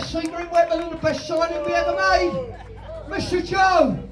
best secret weapon and the best signing we ever made. Mr. Joe